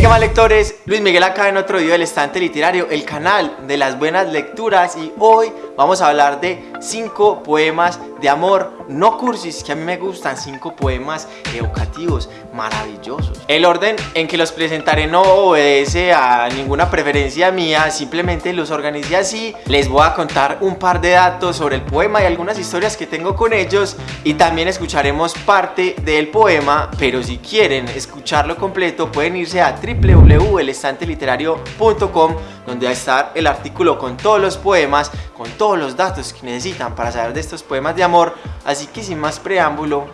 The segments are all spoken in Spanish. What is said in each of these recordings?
¿qué más lectores? Luis Miguel acá en otro video del Estante Literario, el canal de las buenas lecturas y hoy vamos a hablar de cinco poemas de amor no cursis que a mí me gustan, cinco poemas educativos maravillosos. El orden en que los presentaré no obedece a ninguna preferencia mía, simplemente los organicé así. Les voy a contar un par de datos sobre el poema y algunas historias que tengo con ellos y también escucharemos parte del poema, pero si quieren escucharlo completo pueden irse a www.elestanteliterario.com donde va a estar el artículo con todos los poemas, con todos los datos que necesitan para saber de estos poemas de amor. Así que sin más preámbulo,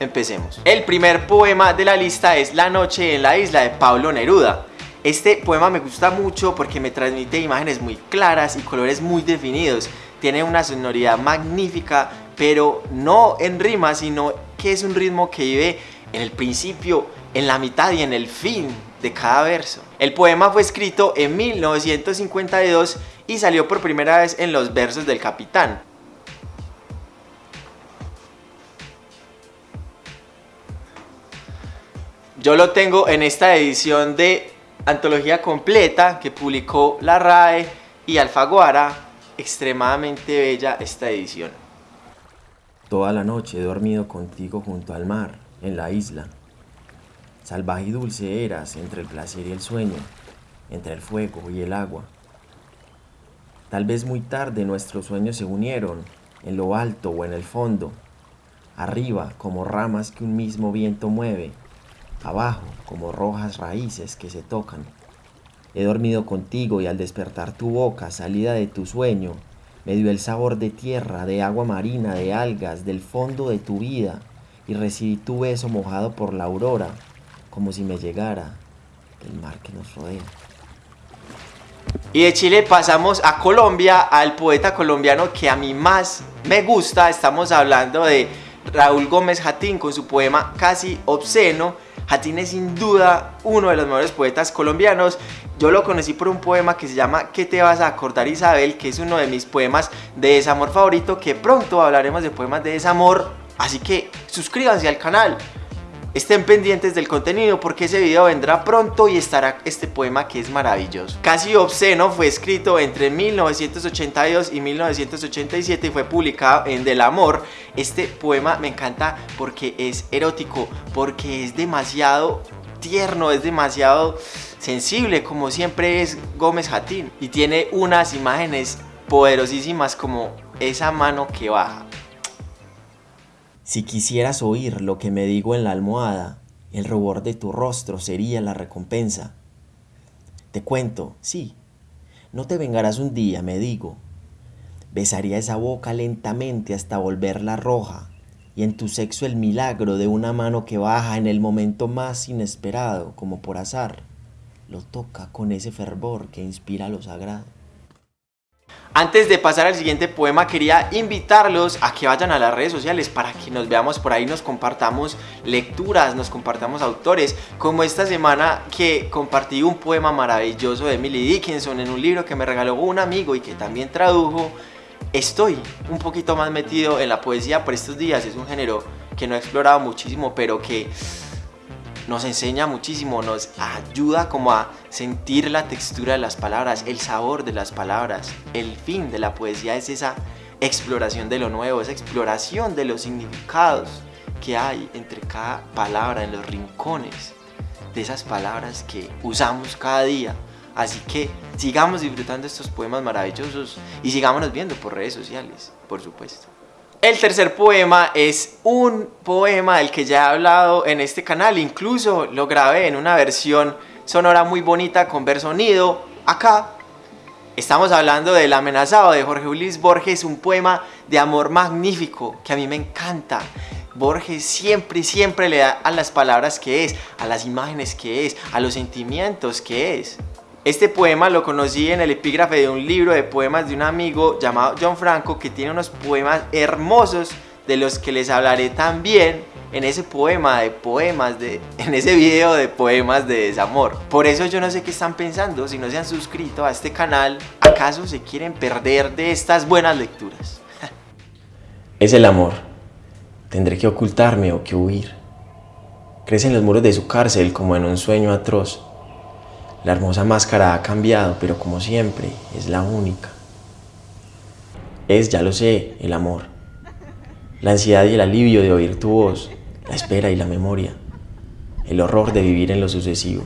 empecemos. El primer poema de la lista es La noche en la isla de Pablo Neruda. Este poema me gusta mucho porque me transmite imágenes muy claras y colores muy definidos. Tiene una sonoridad magnífica, pero no en rima, sino que es un ritmo que vive en el principio, en la mitad y en el fin de cada verso. El poema fue escrito en 1952 y salió por primera vez en los versos del Capitán. Yo lo tengo en esta edición de antología completa que publicó la RAE y Alfaguara. Extremadamente bella esta edición. Toda la noche he dormido contigo junto al mar, en la isla. Salvaje y dulce eras entre el placer y el sueño, entre el fuego y el agua. Tal vez muy tarde nuestros sueños se unieron, en lo alto o en el fondo, arriba como ramas que un mismo viento mueve, abajo como rojas raíces que se tocan. He dormido contigo y al despertar tu boca, salida de tu sueño, me dio el sabor de tierra, de agua marina, de algas, del fondo de tu vida, y recibí tu beso mojado por la aurora, como si me llegara del mar que nos rodea. Y de Chile pasamos a Colombia, al poeta colombiano que a mí más me gusta. Estamos hablando de Raúl Gómez Jatín con su poema Casi Obsceno. Jatín es sin duda uno de los mejores poetas colombianos. Yo lo conocí por un poema que se llama ¿Qué te vas a acordar Isabel? Que es uno de mis poemas de desamor favorito, que pronto hablaremos de poemas de desamor. Así que suscríbanse al canal, Estén pendientes del contenido porque ese video vendrá pronto y estará este poema que es maravilloso. Casi Obsceno fue escrito entre 1982 y 1987 y fue publicado en Del Amor. Este poema me encanta porque es erótico, porque es demasiado tierno, es demasiado sensible como siempre es Gómez Jatín y tiene unas imágenes poderosísimas como esa mano que baja si quisieras oír lo que me digo en la almohada, el rubor de tu rostro sería la recompensa. Te cuento, sí, no te vengarás un día, me digo. Besaría esa boca lentamente hasta volverla roja, y en tu sexo el milagro de una mano que baja en el momento más inesperado, como por azar, lo toca con ese fervor que inspira lo sagrado. Antes de pasar al siguiente poema quería invitarlos a que vayan a las redes sociales para que nos veamos por ahí, nos compartamos lecturas, nos compartamos autores, como esta semana que compartí un poema maravilloso de Emily Dickinson en un libro que me regaló un amigo y que también tradujo. Estoy un poquito más metido en la poesía por estos días, es un género que no he explorado muchísimo, pero que nos enseña muchísimo, nos ayuda como a sentir la textura de las palabras, el sabor de las palabras. El fin de la poesía es esa exploración de lo nuevo, esa exploración de los significados que hay entre cada palabra, en los rincones de esas palabras que usamos cada día. Así que sigamos disfrutando estos poemas maravillosos y sigámonos viendo por redes sociales, por supuesto. El tercer poema es un poema del que ya he hablado en este canal, incluso lo grabé en una versión sonora muy bonita con ver sonido. Acá estamos hablando del amenazado de Jorge Luis Borges, un poema de amor magnífico que a mí me encanta. Borges siempre, siempre le da a las palabras que es, a las imágenes que es, a los sentimientos que es. Este poema lo conocí en el epígrafe de un libro de poemas de un amigo llamado John Franco que tiene unos poemas hermosos de los que les hablaré también en ese poema de poemas, de, en ese video de poemas de desamor. Por eso yo no sé qué están pensando, si no se han suscrito a este canal, ¿acaso se quieren perder de estas buenas lecturas? es el amor. Tendré que ocultarme o que huir. Crecen los muros de su cárcel como en un sueño atroz La hermosa máscara ha cambiado, pero como siempre, es la única. Es, ya lo sé, el amor. La ansiedad y el alivio de oír tu voz, la espera y la memoria. El horror de vivir en lo sucesivo.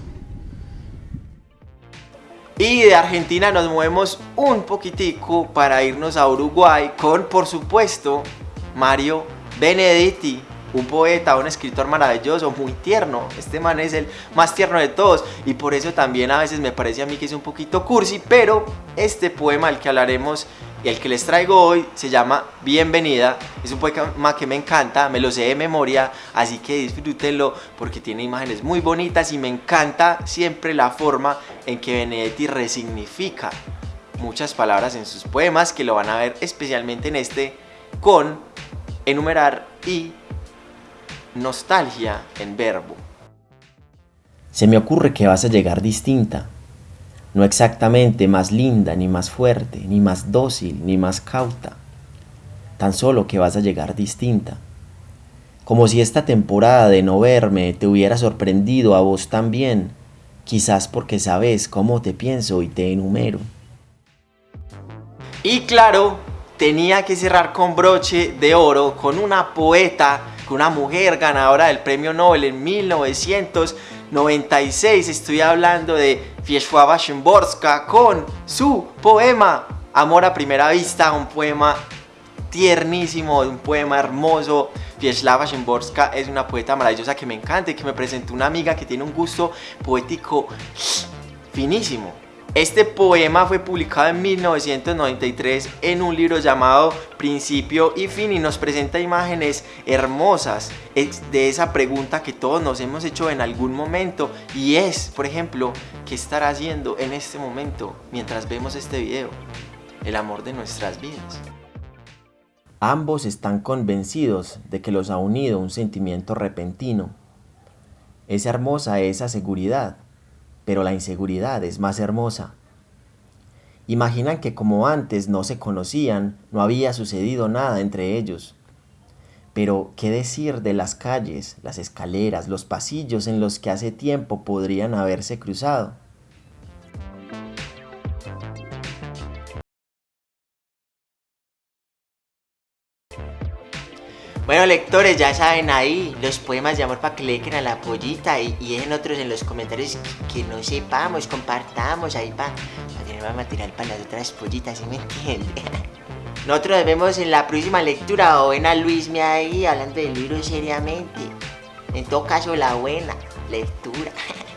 Y de Argentina nos movemos un poquitico para irnos a Uruguay con, por supuesto, Mario Benedetti, un poeta, un escritor maravilloso, muy tierno. Este man es el más tierno de todos y por eso también a veces me parece a mí que es un poquito cursi, pero este poema al que hablaremos y el que les traigo hoy se llama Bienvenida. Es un poema que me encanta, me lo sé de memoria, así que disfrútenlo porque tiene imágenes muy bonitas y me encanta siempre la forma en que Benedetti resignifica muchas palabras en sus poemas que lo van a ver especialmente en este con enumerar y nostalgia en verbo. Se me ocurre que vas a llegar distinta, no exactamente más linda, ni más fuerte, ni más dócil, ni más cauta, tan solo que vas a llegar distinta. Como si esta temporada de no verme te hubiera sorprendido a vos también, quizás porque sabes cómo te pienso y te enumero. Y claro, tenía que cerrar con broche de oro con una poeta, una mujer ganadora del premio Nobel en 1996. Estoy hablando de Wiesława Szymborska con su poema Amor a primera vista, un poema tiernísimo, un poema hermoso. Wiesława Szymborska es una poeta maravillosa que me encanta y que me presentó una amiga que tiene un gusto poético finísimo. Este poema fue publicado en 1993 en un libro llamado Principio y Fin y nos presenta imágenes hermosas de esa pregunta que todos nos hemos hecho en algún momento y es, por ejemplo, ¿qué estará haciendo en este momento mientras vemos este video? El amor de nuestras vidas. Ambos están convencidos de que los ha unido un sentimiento repentino. Es hermosa esa seguridad pero la inseguridad es más hermosa. Imaginan que como antes no se conocían, no había sucedido nada entre ellos. Pero, ¿qué decir de las calles, las escaleras, los pasillos en los que hace tiempo podrían haberse cruzado? Bueno lectores, ya saben ahí los poemas de amor para que le a la pollita y, dejen otros en los comentarios que, no sepamos, compartamos ahí para tener más material para las otras pollitas, ¿sí me entienden? Nosotros nos vemos en la próxima lectura o ven a Luisme ahí hablando del libro seriamente. En todo caso, la buena lectura.